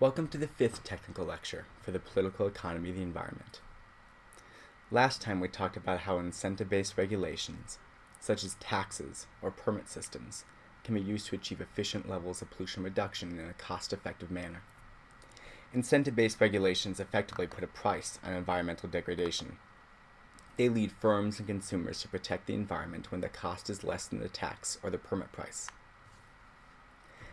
Welcome to the fifth technical lecture for the political economy of the environment. Last time we talked about how incentive-based regulations, such as taxes or permit systems, can be used to achieve efficient levels of pollution reduction in a cost-effective manner. Incentive-based regulations effectively put a price on environmental degradation. They lead firms and consumers to protect the environment when the cost is less than the tax or the permit price.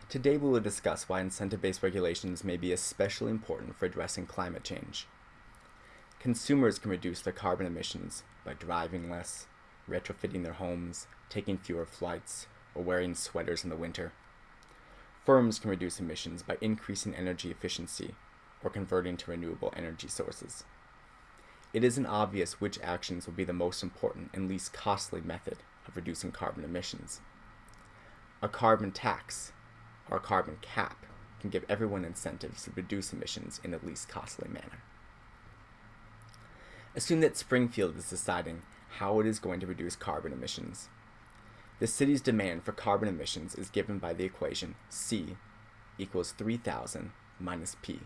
Today we will discuss why incentive-based regulations may be especially important for addressing climate change. Consumers can reduce their carbon emissions by driving less, retrofitting their homes, taking fewer flights, or wearing sweaters in the winter. Firms can reduce emissions by increasing energy efficiency or converting to renewable energy sources. It isn't obvious which actions will be the most important and least costly method of reducing carbon emissions. A carbon tax or carbon cap can give everyone incentives to reduce emissions in the least costly manner. Assume that Springfield is deciding how it is going to reduce carbon emissions. The city's demand for carbon emissions is given by the equation C equals 3000 minus P,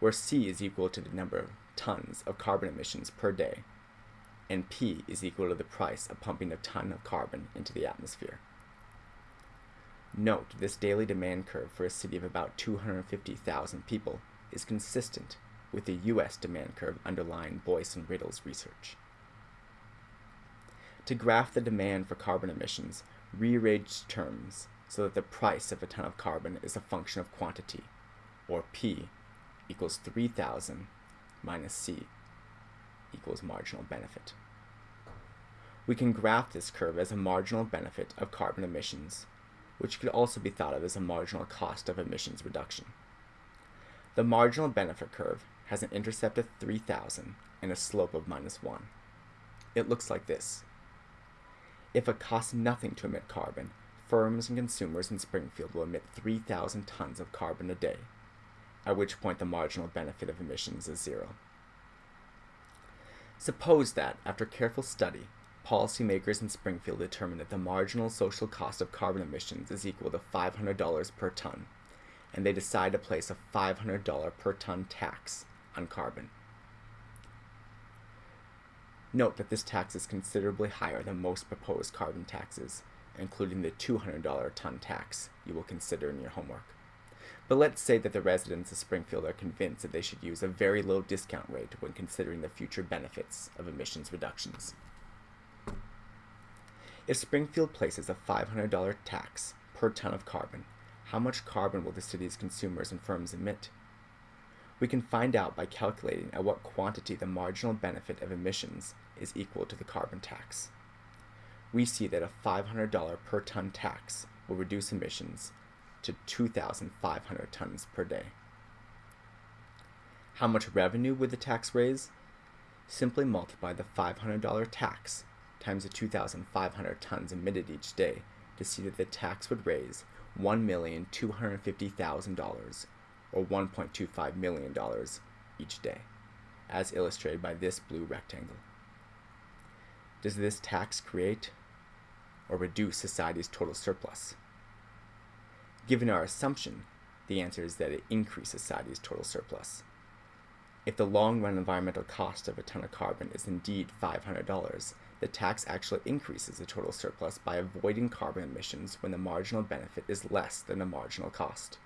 where C is equal to the number of tons of carbon emissions per day, and P is equal to the price of pumping a ton of carbon into the atmosphere. Note, this daily demand curve for a city of about 250,000 people is consistent with the US demand curve underlying Boyce and Riddle's research. To graph the demand for carbon emissions, rearrange terms so that the price of a ton of carbon is a function of quantity, or P equals 3000 minus C equals marginal benefit. We can graph this curve as a marginal benefit of carbon emissions which could also be thought of as a marginal cost of emissions reduction. The marginal benefit curve has an intercept of 3000 and a slope of minus 1. It looks like this. If it costs nothing to emit carbon, firms and consumers in Springfield will emit 3,000 tons of carbon a day, at which point the marginal benefit of emissions is zero. Suppose that, after careful study, policymakers in Springfield determined that the marginal social cost of carbon emissions is equal to $500 per ton, and they decide to place a $500 per ton tax on carbon. Note that this tax is considerably higher than most proposed carbon taxes, including the $200 ton tax you will consider in your homework. But let's say that the residents of Springfield are convinced that they should use a very low discount rate when considering the future benefits of emissions reductions. If Springfield places a $500 tax per ton of carbon, how much carbon will the city's consumers and firms emit? We can find out by calculating at what quantity the marginal benefit of emissions is equal to the carbon tax. We see that a $500 per ton tax will reduce emissions to 2,500 tons per day. How much revenue would the tax raise? Simply multiply the $500 tax times the 2,500 tons emitted each day to see that the tax would raise $1,250,000 or $1.25 million each day, as illustrated by this blue rectangle. Does this tax create or reduce society's total surplus? Given our assumption, the answer is that it increases society's total surplus. If the long-run environmental cost of a ton of carbon is indeed $500, the tax actually increases the total surplus by avoiding carbon emissions when the marginal benefit is less than the marginal cost.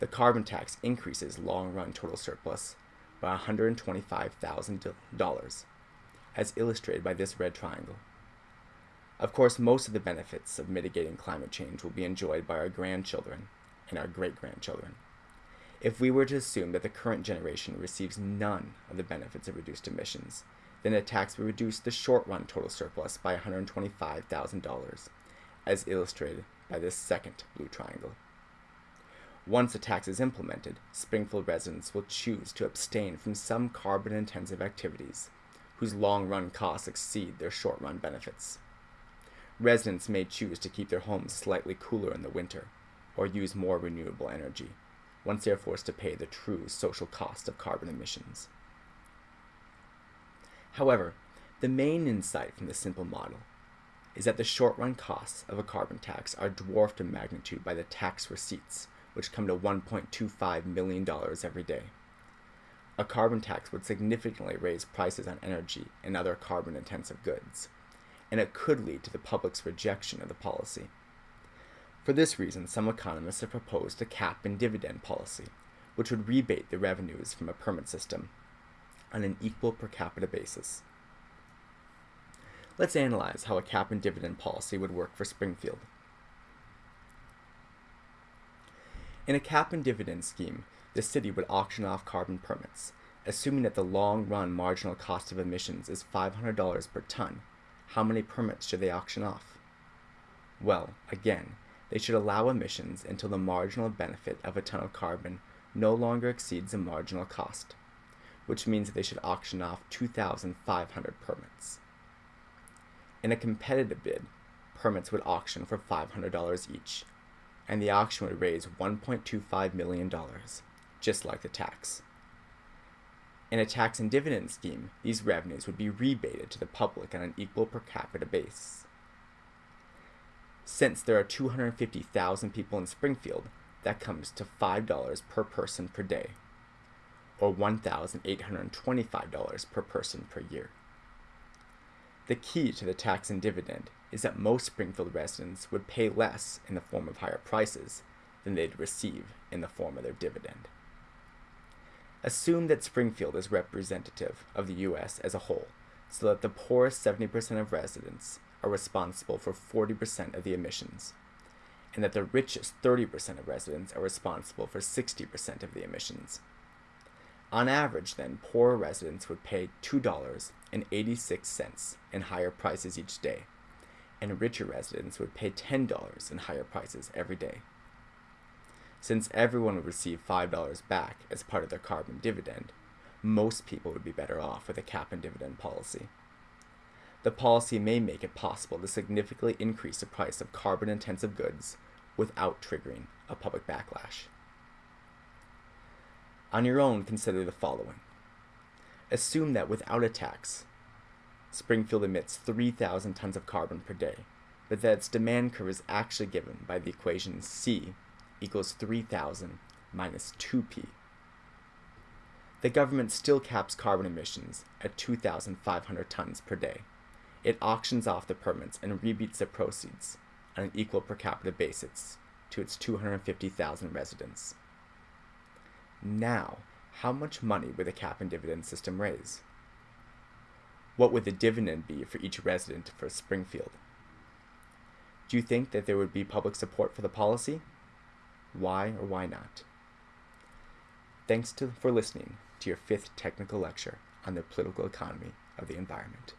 The carbon tax increases long-run total surplus by $125,000, as illustrated by this red triangle. Of course, most of the benefits of mitigating climate change will be enjoyed by our grandchildren and our great-grandchildren. If we were to assume that the current generation receives none of the benefits of reduced emissions, then a tax would reduce the short-run total surplus by $125,000, as illustrated by this second blue triangle. Once a tax is implemented, Springfield residents will choose to abstain from some carbon-intensive activities whose long-run costs exceed their short-run benefits. Residents may choose to keep their homes slightly cooler in the winter, or use more renewable energy, once they are forced to pay the true social cost of carbon emissions. However, the main insight from this simple model is that the short-run costs of a carbon tax are dwarfed in magnitude by the tax receipts which come to $1.25 million every day. A carbon tax would significantly raise prices on energy and other carbon intensive goods, and it could lead to the public's rejection of the policy. For this reason, some economists have proposed a cap and dividend policy, which would rebate the revenues from a permit system on an equal per capita basis. Let's analyze how a cap and dividend policy would work for Springfield. In a cap and dividend scheme, the city would auction off carbon permits, assuming that the long run marginal cost of emissions is $500 per ton. How many permits should they auction off? Well, again, they should allow emissions until the marginal benefit of a ton of carbon no longer exceeds the marginal cost, which means they should auction off 2,500 permits. In a competitive bid, permits would auction for $500 each, and the auction would raise $1.25 million, just like the tax. In a tax and dividend scheme, these revenues would be rebated to the public on an equal per capita base. Since there are 250,000 people in Springfield, that comes to $5 per person per day, or $1,825 per person per year. The key to the tax and dividend is that most Springfield residents would pay less in the form of higher prices than they'd receive in the form of their dividend. Assume that Springfield is representative of the U.S. as a whole, so that the poorest 70% of residents are responsible for 40% of the emissions, and that the richest 30% of residents are responsible for 60% of the emissions. On average, then, poorer residents would pay $2.86 in higher prices each day, and richer residents would pay $10 in higher prices every day. Since everyone would receive $5 back as part of their carbon dividend, most people would be better off with a cap and dividend policy. The policy may make it possible to significantly increase the price of carbon intensive goods without triggering a public backlash. On your own, consider the following. Assume that without a tax, Springfield emits 3,000 tons of carbon per day, but that its demand curve is actually given by the equation C equals 3,000 minus 2p. The government still caps carbon emissions at 2,500 tons per day. It auctions off the permits and rebates the proceeds on an equal per capita basis to its 250,000 residents. Now, how much money would the cap and dividend system raise? What would the dividend be for each resident for Springfield? Do you think that there would be public support for the policy? Why or why not? Thanks to, for listening to your fifth technical lecture on the political economy of the environment.